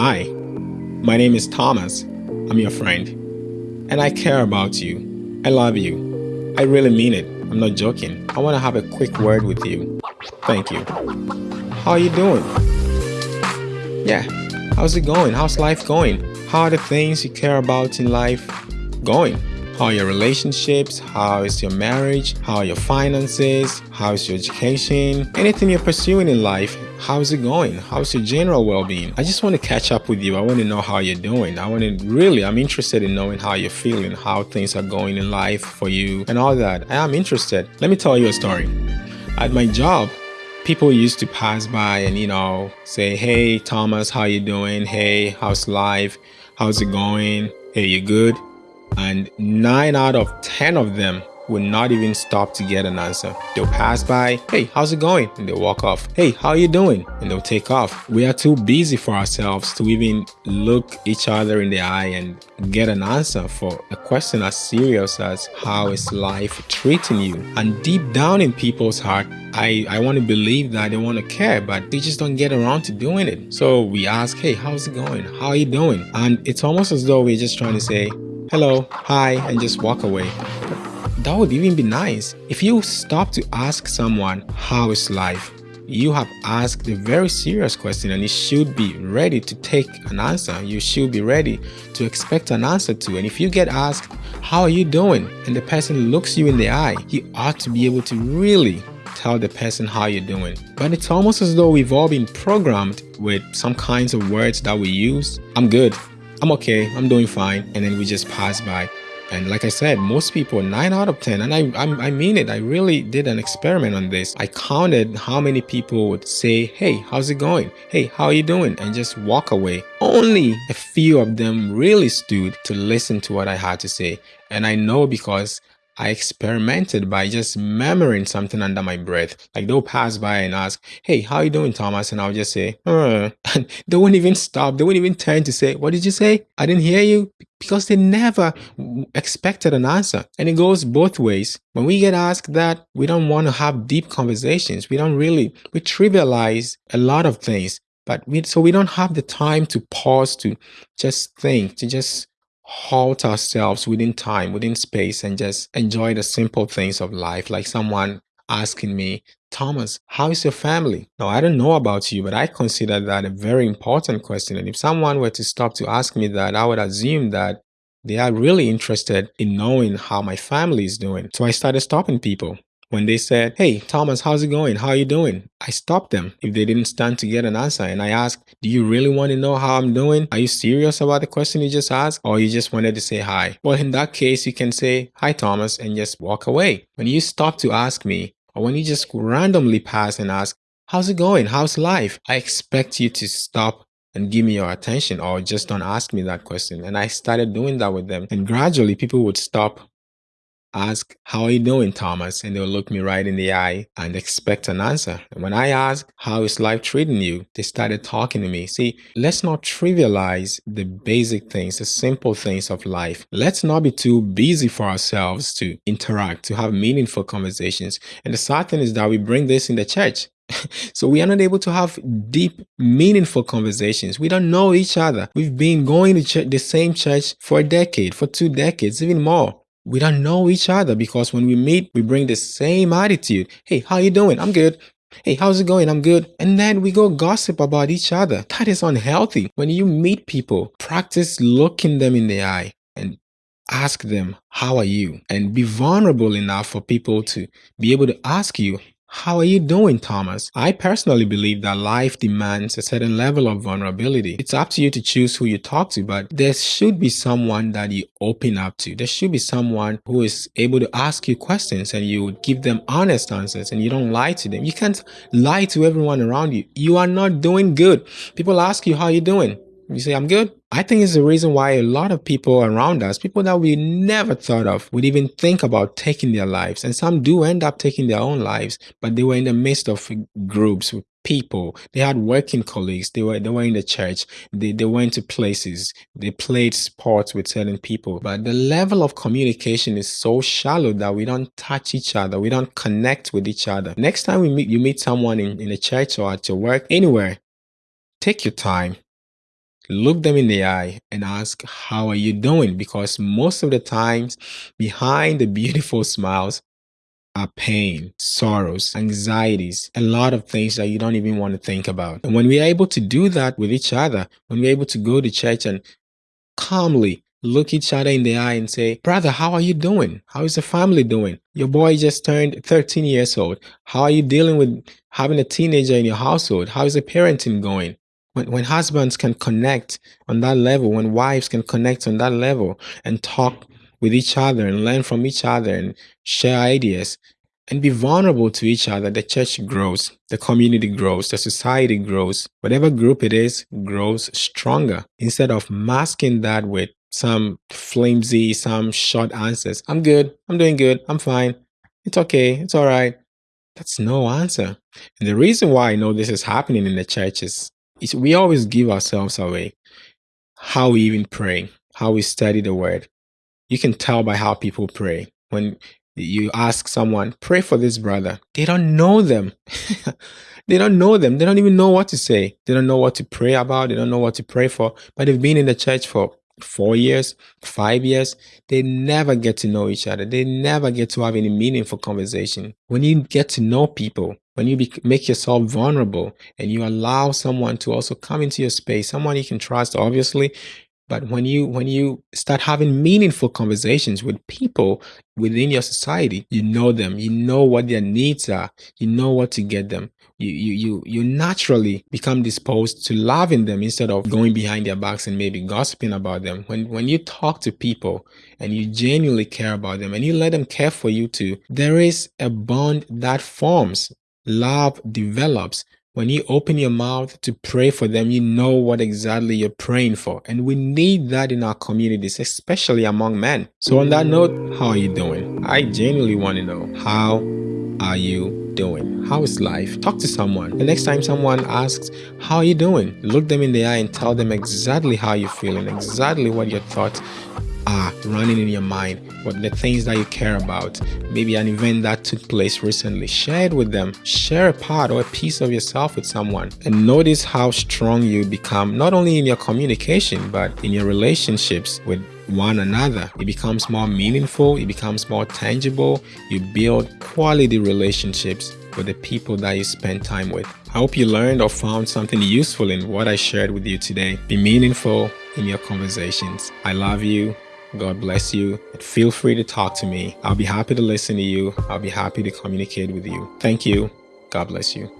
Hi, my name is Thomas. I'm your friend. And I care about you. I love you. I really mean it. I'm not joking. I want to have a quick word with you. Thank you. How are you doing? Yeah, how's it going? How's life going? How are the things you care about in life going? How are your relationships? How is your marriage? How are your finances? How is your education? Anything you're pursuing in life, how's it going? How's your general well-being? I just want to catch up with you. I want to know how you're doing. I want to really, I'm interested in knowing how you're feeling, how things are going in life for you and all that. I am interested. Let me tell you a story. At my job, people used to pass by and, you know, say, hey, Thomas, how you doing? Hey, how's life? How's it going? Hey, you good? And 9 out of 10 of them will not even stop to get an answer. They'll pass by, hey, how's it going? And they'll walk off. Hey, how are you doing? And they'll take off. We are too busy for ourselves to even look each other in the eye and get an answer for a question as serious as how is life treating you? And deep down in people's heart, I, I want to believe that they want to care, but they just don't get around to doing it. So we ask, hey, how's it going? How are you doing? And it's almost as though we're just trying to say, hello, hi, and just walk away. That would even be nice. If you stop to ask someone, how is life? You have asked a very serious question and you should be ready to take an answer. You should be ready to expect an answer to. And if you get asked, how are you doing? And the person looks you in the eye, you ought to be able to really tell the person how you're doing. But it's almost as though we've all been programmed with some kinds of words that we use. I'm good. I'm okay, I'm doing fine. And then we just pass by. And like I said, most people, 9 out of 10, and I, I, I, mean it, I really did an experiment on this. I counted how many people would say, hey, how's it going? Hey, how are you doing? And just walk away. Only a few of them really stood to listen to what I had to say. And I know because I experimented by just murmuring something under my breath. Like they'll pass by and ask, hey, how you doing, Thomas? And I'll just say, uh. and they won't even stop. They won't even turn to say, what did you say? I didn't hear you because they never expected an answer. And it goes both ways. When we get asked that, we don't want to have deep conversations. We don't really, we trivialize a lot of things. But we, so we don't have the time to pause to just think, to just halt ourselves within time, within space, and just enjoy the simple things of life. Like someone asking me, Thomas, how is your family? Now, I don't know about you, but I consider that a very important question. And if someone were to stop to ask me that, I would assume that they are really interested in knowing how my family is doing. So I started stopping people. When they said, hey, Thomas, how's it going? How are you doing? I stopped them if they didn't stand to get an answer. And I asked, do you really want to know how I'm doing? Are you serious about the question you just asked? Or you just wanted to say hi? Well, in that case, you can say, hi, Thomas, and just walk away. When you stop to ask me, or when you just randomly pass and ask, how's it going? How's life? I expect you to stop and give me your attention or just don't ask me that question. And I started doing that with them. And gradually people would stop ask, How are you doing, Thomas? And they'll look me right in the eye and expect an answer. And when I ask, How is life treating you? They started talking to me. See, let's not trivialize the basic things, the simple things of life. Let's not be too busy for ourselves to interact, to have meaningful conversations. And the sad thing is that we bring this in the church. so we are not able to have deep, meaningful conversations. We don't know each other. We've been going to the same church for a decade, for two decades, even more we don't know each other because when we meet, we bring the same attitude. Hey, how you doing? I'm good. Hey, how's it going? I'm good. And then we go gossip about each other. That is unhealthy. When you meet people, practice looking them in the eye and ask them, how are you? And be vulnerable enough for people to be able to ask you, how are you doing, Thomas? I personally believe that life demands a certain level of vulnerability. It's up to you to choose who you talk to, but there should be someone that you open up to. There should be someone who is able to ask you questions and you give them honest answers and you don't lie to them. You can't lie to everyone around you. You are not doing good. People ask you, how are you doing? You say, I'm good. I think it's the reason why a lot of people around us, people that we never thought of, would even think about taking their lives. And some do end up taking their own lives, but they were in the midst of groups with people. They had working colleagues. They were they were in the church. They, they went to places. They played sports with certain people. But the level of communication is so shallow that we don't touch each other. We don't connect with each other. Next time we meet, you meet someone in, in a church or at your work, anywhere, take your time look them in the eye and ask, How are you doing? Because most of the times, behind the beautiful smiles are pain, sorrows, anxieties, a lot of things that you don't even want to think about. And when we are able to do that with each other, when we're able to go to church and calmly look each other in the eye and say, Brother, how are you doing? How is the family doing? Your boy just turned 13 years old. How are you dealing with having a teenager in your household? How is the parenting going? When, when husbands can connect on that level, when wives can connect on that level and talk with each other and learn from each other and share ideas, and be vulnerable to each other, the church grows, the community grows, the society grows. Whatever group it is grows stronger instead of masking that with some flimsy, some short answers. I'm good. I'm doing good. I'm fine. It's okay. It's all right. That's no answer. And the reason why I know this is happening in the church is, we always give ourselves away. How we even pray, how we study the word. You can tell by how people pray. When you ask someone, pray for this brother. They don't know them. they don't know them. They don't even know what to say. They don't know what to pray about. They don't know what to pray for. But they've been in the church for four years, five years. They never get to know each other. They never get to have any meaningful conversation. When you get to know people, when you make yourself vulnerable and you allow someone to also come into your space, someone you can trust, obviously, but when you when you start having meaningful conversations with people within your society, you know them, you know what their needs are, you know what to get them. You you you you naturally become disposed to loving them instead of going behind their backs and maybe gossiping about them. When when you talk to people and you genuinely care about them and you let them care for you too, there is a bond that forms. Love develops when you open your mouth to pray for them, you know what exactly you're praying for. And we need that in our communities, especially among men. So on that note, how are you doing? I genuinely want to know, how are you doing? How is life? Talk to someone. The next time someone asks, how are you doing? Look them in the eye and tell them exactly how you're feeling, exactly what your thoughts are running in your mind, what the things that you care about, maybe an event that took place recently. Share it with them. Share a part or a piece of yourself with someone and notice how strong you become, not only in your communication, but in your relationships with one another. It becomes more meaningful, it becomes more tangible. You build quality relationships with the people that you spend time with. I hope you learned or found something useful in what I shared with you today. Be meaningful in your conversations. I love you. God bless you. Feel free to talk to me. I'll be happy to listen to you. I'll be happy to communicate with you. Thank you. God bless you.